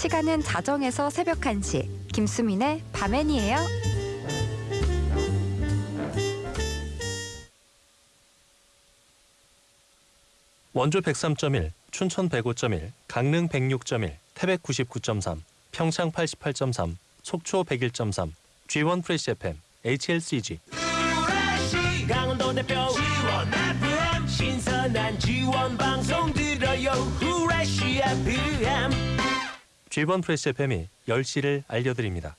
시간은 자정에서 새벽 1시. 김수민의 밤엔이에요. 원주 103.1, 춘천 105.1, 강릉 106.1, 태백 99.3, 평창 88.3, 속초 101.3, G1 프레시 FM, HLCG. 강원도 대표 지원 FM 신선한 지원 방송 들어요 후레쉬 FM G1 프레시 FM이 10시를 알려드립니다.